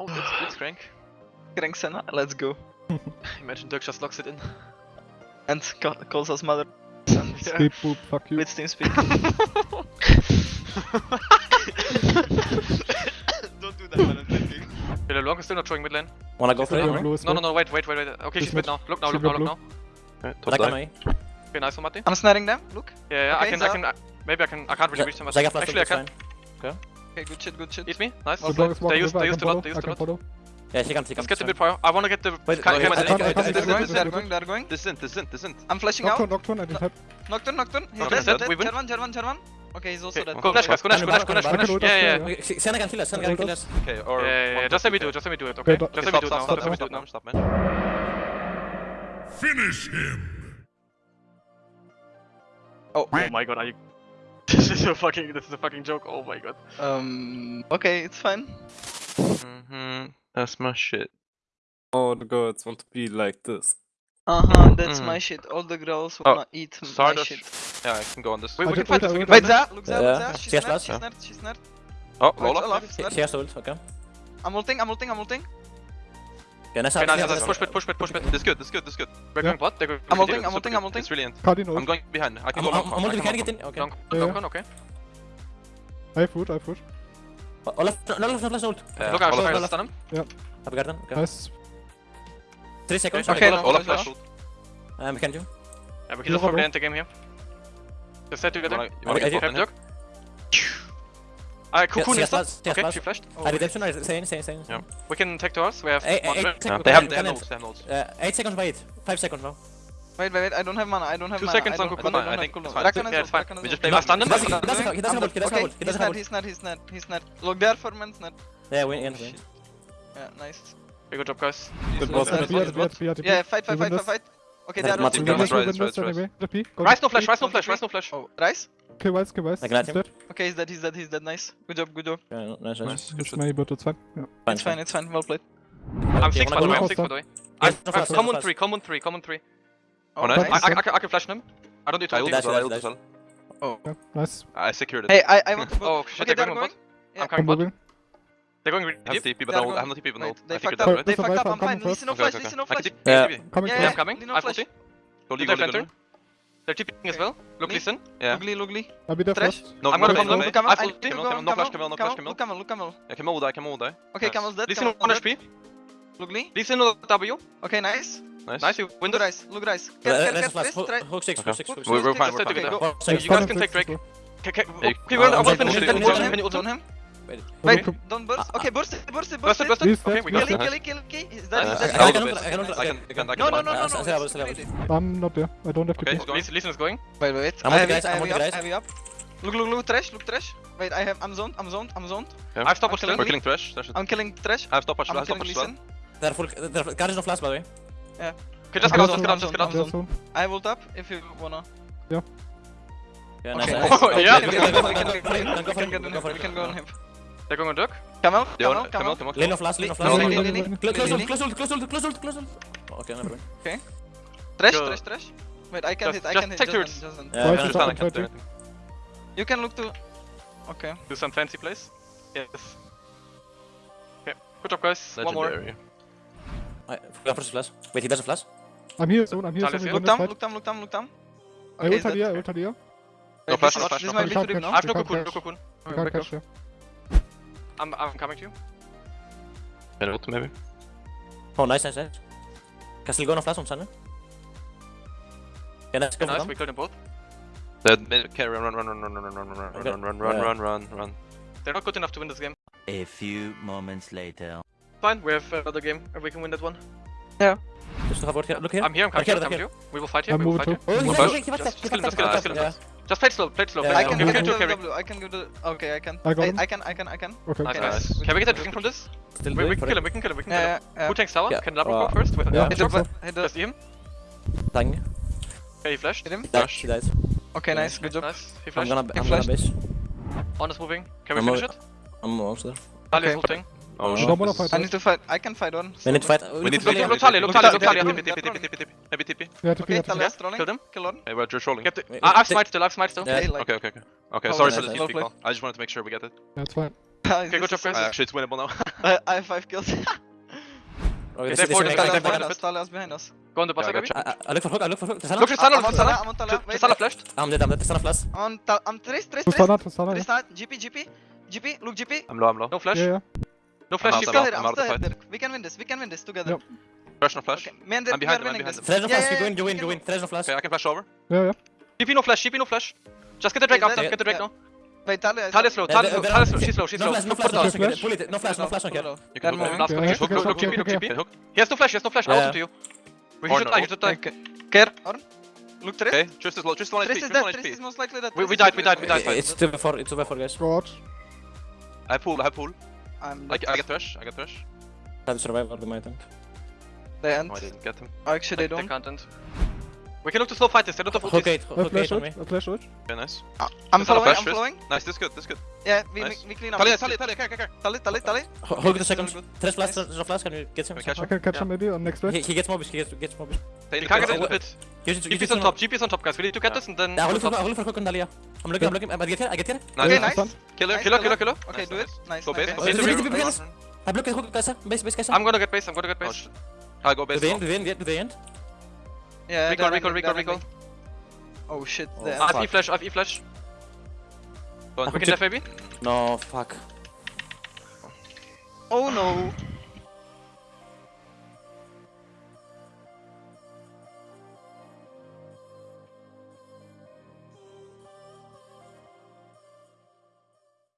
Oh, it's, it's Crank. Crank Senna, let's go. Imagine Duck just locks it in. And ca calls us mother. And Speed poop, fuck you. With team speak. Don't do that, man. Hello, Long is still not showing mid lane. Wanna go for it? No, no, no, wait, wait, wait, wait. Okay, she's mid now. Look now, look now, look now. Okay, top dive. Okay, nice one, Marty. I'm snaring them, look. Yeah, yeah, okay, I can, I can, I, maybe I can, I can't really reach them. Actually, I can. Okay. Okay, good shit, good shit. Hit me, nice. Okay. Smoke, they use. they use a lot, they use a lot. Yeah, second, second. Let's get a bit prior. I wanna get the. Can, wait, can, wait, can, they're going, they're going, they're going. This isn't, this isn't, this isn't. I'm flashing out. Nocturne, I didn't have. Nocturne, Nocturne. He's dead, dead one, dead one, one. Okay, he's also dead. Go, flash, guys, go, flash, flash, flash, flash. Yeah, yeah. Okay, Senna can kill us, Senna can kill us. Okay, or. Yeah, yeah. Just let me do it, just let me do it, okay? Just let me do it now, just let me do it now. Stop, man. Finish him! Oh, oh my god, are you this is a fucking this is a fucking joke. Oh my god. Um. Okay, it's fine. Mm -hmm. That's my shit. All the girls want to be like this. Uh huh. That's mm. my mm-hmm. shit. All the girls oh, wanna oh, eat my shit. Yeah, I can go on this. Wait, we can fight. Wait, wait, that. Look, that. Yeah. She's nerd. She's nerd. She's nerd. Oh, Lola. She has ult. Okay. I'm ulting. I'm ulting. I'm ulting. Can I start? Can I start? Push pit, push pit, push pit. This good, this good, this good. They're going bot, I'm holding. I'm holding. I'm holding. It's brilliant. I'm going behind. I can I'm, I'm, I'm ulting, can I get in? Okay. Long, yeah, long yeah. okay. I have food, I have food. Oh, oh left, no, left, left, left, ult. Uh, Look out, Olaf, left on him. Yeah. I've got him, okay. Nice. Three seconds. Okay, Olaf, Olaf, flash ult. Um, can you? Yeah, we can just probably end the game here. Just set together. You wanna get uh, Cocoon yes, yes, yes, okay, plus. she flashed. Oh, uh, redemption, okay. same, same, same. Yeah. We can take to us, we have eight yeah. They haven't, they they have nodes. Uh, 8 seconds by 8, 5 seconds now. Wait, wait, wait, I don't have mana, I don't have Two mana. Two seconds on Cocoon, I, I think. Cool. Yeah, it's fine. We just play last stand. He doesn't have he doesn't have He doesn't have He's not, he's not, he's not. Look, there for man's net. Yeah, we win. Yeah, nice. Good job, guys. Good boss. Yeah, fight, fight, fight, fight. Okay, they are Matin, Matin, Matin, Matin, Matin, no flash, rise no flash, rise no flash. Oh. Okay, rise, okay, rise. I got him. Okay, he's dead, he's dead, he's dead, nice. Good job, good job. Yeah, nice, nice. nice. Good shot. But it's fine. Yeah. fine. It's fine, it's fine, well played. I'm 6 by the way, I'm 6 by the way. Common 3, common 3, common 3. Oh, nice. I, can flash him. I don't need to ult I ult as well. Oh. Nice. I secured it. Hey, I, I want to... Oh, shit, okay, they're going. I'm coming. They're going really deep. deep TP, but I have no TP but no. They fucked up. They fucked up. I'm fine. Listen no flash. Listen no flash. Yeah. Yeah, I'm coming. I have ulti. Logli, Logli, Logli. They're TPing as well. Look, listen. Yeah. ugly, Logli. I'll be there first. No, I'm gonna bomb them. Look, Camel. I full No flash Camel. No flash Camel. Look, Camel. Look, Camel. Yeah, Camel will die. Camel will die. Okay, Camel's dead. Listen 1 HP. Logli. Listen no W. Okay, nice. Nice. Nice, you win the dice. Look, guys. Hook 6, hook 6, We're fine, we're fine. You guys can take Drake. Okay, okay, we'll finish it. Don't him wait. Wait, okay. don't burst. Ah, ah. Okay, burst, burst, burst. Burst, burst. burst. Okay, we got kill, it. Kill, kill, kill. Is is that I, can, I can, I can, I can, No, no, ah, no, no, no. I'm not there. I don't have to. Okay, Listen is going. Wait, wait. I'm on the guys. I'm on the guys. Have you up? Look, look, look, trash, look, trash. Wait, I have, I'm zoned, I'm zoned, I'm zoned. Yeah. I have stopwatch We're killing trash. I'm killing trash. I have stopwatch, I have stopwatch. They're full, they're full. Guard is no flash, by the way. Yeah. Okay, just get out, just get out, just get out. I will tap if you wanna. Yeah. Yeah, nice. Okay. Oh, yeah. We can go on him. We can go on him. They're going on duck. Come out, come out, come out. Lane of last, lane of last. Close ult, close ult, close ult, close ult. Okay, never mind. Trash, trash, trash. Wait, I can hit, I can hit. Take turrets. You can look to... Okay. Do some fancy plays. Yes. Okay, good job guys. One more. I forgot flash. Wait, he doesn't flash? I'm here, someone, I'm here. Look down, look down, look down, look down. I ult here, I ult here. No flash, no flash. This might be too deep now. I have no cocoon, no cocoon. I can't catch you. I'm, I'm coming to you. Renault, maybe. Oh, nice, nice, nice. Castelgano flash on Senna. Yeah, nice, go nice, we killed them both. Okay, run, run, run, run, run, run, run, run, run, run, run, run, run, run. They're not good enough to win this game. A few moments later. Fine, we have another game, and we can win that one. Yeah. Just have here. Look here. I'm here, I'm coming, to you. We will fight here, we will fight here. Oh, he's back, he's back, he's back, he's back. Just play slow, play slow. Yeah, I, can give I, can two, I can give the Okay, I can. I, I, I, can, I can, I can. Okay. Nice, nice. Can we get a drink from this? Still we, we can kill him, we can kill him, we can yeah, kill him. Yeah, yeah. Who tanks tower? Yeah. Can Labro uh, go first? Wait, yeah. Hit the, hit the... Just him. Tang. Okay, he flashed. Hit him. Flash. He died. Okay, nice, good job. Nice, he flashed. I'm gonna, I'm gonna base. On is moving. Can we I'm finish it? I'm also there. Okay. Okay is ulting. Oh, shit. don't wanna this fight is- I need to fight. I can fight on. We need to fight. We need to Look, fight. look, Tali, look, Look, Tali, Tali, look, Tali. Tali. TP, TP, TP, TP, TP. Maybe TP. We have to Okay, be, have to Taliyah be. is trolling. Killed him. Kill on. Hey, we're just rolling. Get the. Wait, I, I have take- smite still, I have smite still. Yeah. Okay, like. Okay, okay, okay. Okay, Oh, sorry nice, for the nice. TP call. I just wanted to make sure we get it. That's fine. Okay, good job, guys. Actually, it's winnable now. I, I have 5 kills. Okay, they this, forward this, the this, back, Taliyah's back, behind back, us, Taliyah's behind us. Go on the boss, Yeah, I maybe. got I, I look for hook, I look for hook. Look, Tristana, I'm on Tristana. I'm on Tala. Wait, Tristana flashed. I'm dead, I'm dead. Tristana flash. On Tala, I'm Trace, Trace, To Trace. Senna, to Trace GP, GP. GP, look GP. I'm low, I'm low. No flash. Yeah, yeah. No flash. I'm Still I'm hit, out, I'm I'm still out of hit, the Dirk. We can win this, we can win this together. Yep. Flash, no flash. Okay, me and Dirk, I'm behind are I'm behind this. him. No flash, yeah, you win, you win, you win. go. No flash. Okay, I can flash over. Yeah, yeah. GP no flash. GP no flash. Just get the Drake Okay, out. then- Get the Drake now. Wait, Taliyah is slow. Yeah, Taliyah they're- slow. they're Taliyah out. slow. She's slow. She's No slow. flash, no flash, no the flash. flash. Pull it, no flash, no flash, don't. You can move. Last Okay, one. I Go, have to go, get go, okay, GP, okay, no okay. Hook. He has no flash. He has no flash. I'll to you. We Or should die. You should die. Okay. Care. Look Trace. Okay, just is low, just one HP, Trace is just dead, one is most likely dead. We- we Trace is died, we died, we died. It's 2 by 4, it's 2 by 4, guys. Go. I pull, I pull. I'm I, dead. I get thrash, I get thrash. Try to survive or they might end. They end. No, I didn't get him. Actually, they They don't. can't end. We can look to slow fight this. They don't have Hook ultis. 8, I hook 8 flash on it. me. Flash it. Okay, nice. Uh, I'm Just on a following, I'm following. Nice, this is good, this is good. Yeah, we, Nice. we, we clean up. Taliyah, Taliyah, Taliyah, care, care, care. Tali, Tali, Tali. Ho- Hook the second. Good. Tres flash, there's no flash, can you get him? Can we catch I him? can catch Yeah. him maybe on next He, wave. he gets mobish, he gets, gets mobish. Take You the can't get kills. in the pit. You should, you GP is on top. GP is on top, guys. We need to get this and then. Yeah, on look for, top. look for hook on Dahlia. I'm looking, I'm looking, I get here, I get here. Nice. Okay, Yeah, nice. done. Killer, Nice, Killer, killer, killer. Okay, Nice, do it. Nice. Go nice, base. nice. Nice. Nice. Nice. I block the hook, guys, base, base, guys. I'm gonna get base. I'm gonna get base. shit. I'll go Do base. they now. end, do they end, do they end? Yeah, Recall, recall, recall, recall. Oh shit, Oh, they. I've E flash. I have E flash. Go on. We can def maybe. No, fuck. Oh no.